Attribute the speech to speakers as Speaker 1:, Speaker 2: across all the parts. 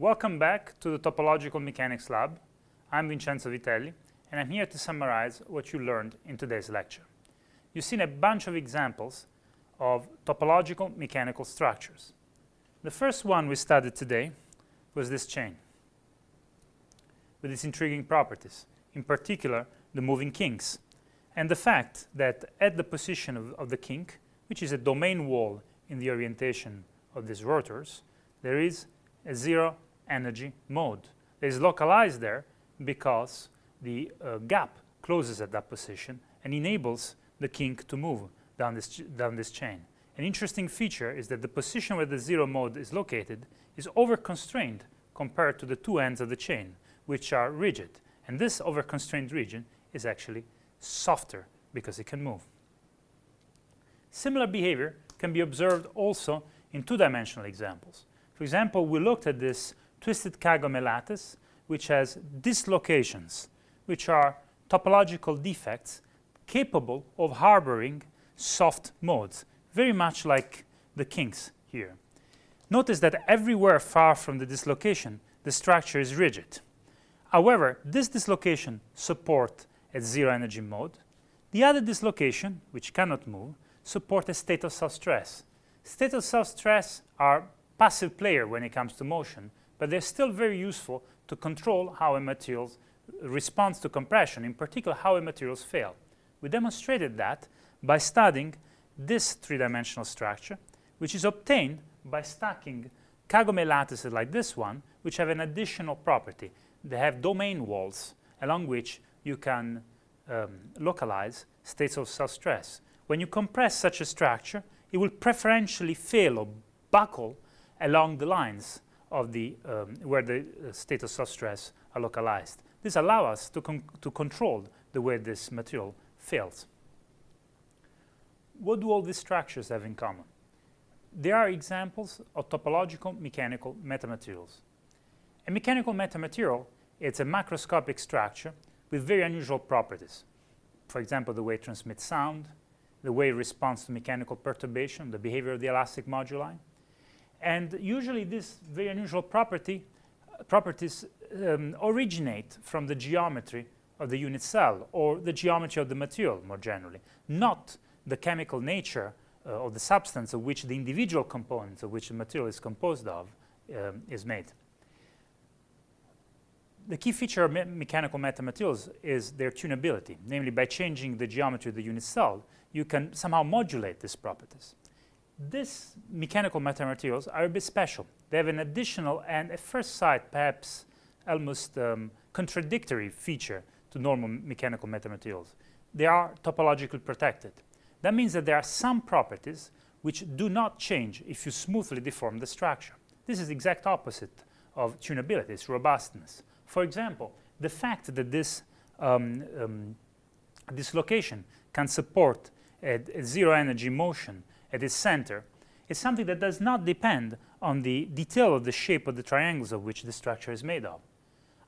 Speaker 1: Welcome back to the Topological Mechanics Lab. I'm Vincenzo Vitelli, and I'm here to summarize what you learned in today's lecture. You've seen a bunch of examples of topological mechanical structures. The first one we studied today was this chain with its intriguing properties, in particular the moving kinks, and the fact that at the position of, of the kink, which is a domain wall in the orientation of these rotors, there is a zero energy mode. It is localized there because the uh, gap closes at that position and enables the kink to move down this, down this chain. An interesting feature is that the position where the zero mode is located is over-constrained compared to the two ends of the chain, which are rigid. And this over-constrained region is actually softer because it can move. Similar behavior can be observed also in two-dimensional examples. For example, we looked at this twisted lattice, which has dislocations, which are topological defects capable of harboring soft modes, very much like the kinks here. Notice that everywhere far from the dislocation, the structure is rigid. However, this dislocation support a zero energy mode. The other dislocation, which cannot move, support a state of self-stress. State of self-stress are passive player when it comes to motion, but they're still very useful to control how a material responds to compression, in particular how a materials fail. We demonstrated that by studying this three-dimensional structure, which is obtained by stacking Kagome lattices like this one, which have an additional property. They have domain walls along which you can um, localize states of self-stress. When you compress such a structure, it will preferentially fail or buckle along the lines of the um, where the uh, state of self-stress are localized. This allows us to, con to control the way this material fails. What do all these structures have in common? There are examples of topological mechanical metamaterials. A mechanical metamaterial is a macroscopic structure with very unusual properties. For example, the way it transmits sound, the way it responds to mechanical perturbation, the behavior of the elastic moduli. And usually these very unusual property, uh, properties um, originate from the geometry of the unit cell or the geometry of the material more generally, not the chemical nature uh, of the substance of which the individual components of which the material is composed of um, is made the key feature of me mechanical metamaterials is their tunability. Namely, by changing the geometry of the unit cell, you can somehow modulate these properties. These mechanical metamaterials are a bit special. They have an additional and at first sight perhaps almost um, contradictory feature to normal mechanical metamaterials. They are topologically protected. That means that there are some properties which do not change if you smoothly deform the structure. This is the exact opposite of tunability, it's robustness. For example, the fact that this um, um, dislocation can support a, a, zero energy motion at its center is something that does not depend on the detail of the shape of the triangles of which the structure is made of.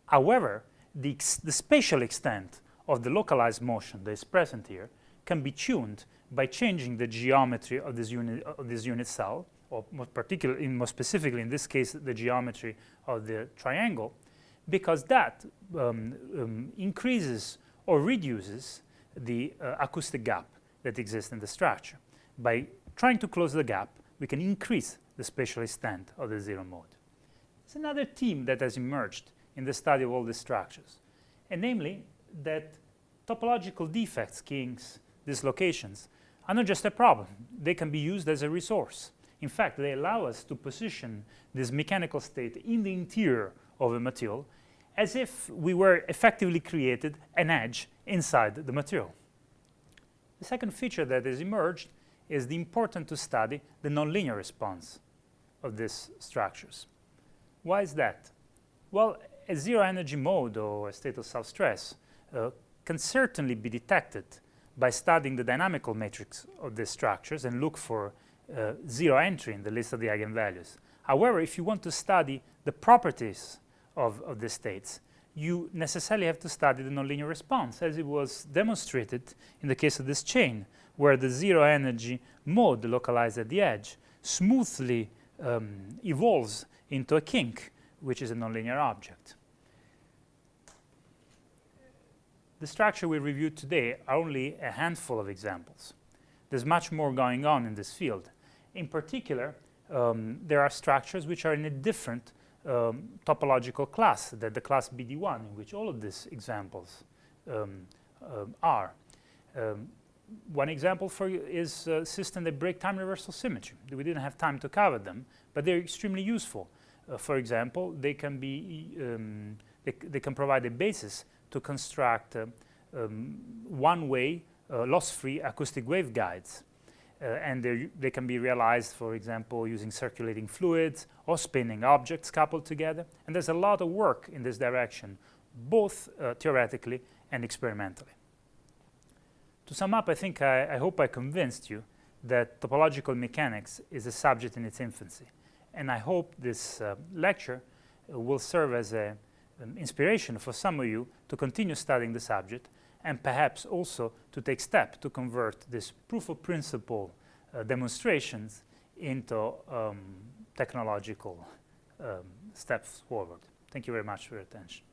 Speaker 1: However, the, the spatial extent of the localized motion that is present here can be tuned by changing the geometry of this unit, of this unit cell, or more more specifically in this case, the geometry of the triangle, because that um, um, increases or reduces the uh, acoustic gap that exists in the structure. By trying to close the gap, we can increase the spatial extent of the zero mode. There's another theme that has emerged in the study of all these structures, and namely that topological defects, kinks, dislocations, are not just a problem. They can be used as a resource. In fact, they allow us to position this mechanical state in the interior of a material as if we were effectively created an edge inside the material. The second feature that has emerged is the important to study the nonlinear response of these structures. Why is that? Well, a zero energy mode or a state of self-stress uh, can certainly be detected by studying the dynamical matrix of these structures and look for uh, zero entry in the list of the eigenvalues. However, if you want to study the properties of, of the states, you necessarily have to study the nonlinear response, as it was demonstrated in the case of this chain, where the zero energy mode localized at the edge smoothly um, evolves into a kink which is a nonlinear object. The structure we reviewed today are only a handful of examples. There's much more going on in this field. In particular, um, there are structures which are in a different um, topological class than the class BDI in which all of these examples um, uh, are. One example for you is a system that break time reversal symmetry. We didn't have time to cover them, but they're extremely useful. Uh, for example, they can be um, they, they, can provide a basis to construct uh, um, one-way uh, loss-free acoustic waveguides. Uh, and they can be realized, for example, using circulating fluids or spinning objects coupled together. And there's a lot of work in this direction, both uh, theoretically and experimentally. To sum up, I think I, I, hope I convinced you that topological mechanics is a subject in its infancy. And I hope this uh, lecture will serve as an inspiration for some of you to continue studying the subject and perhaps also to take steps to convert this proof of principle uh, demonstrations into um, technological um, steps forward. Thank you very much for your attention.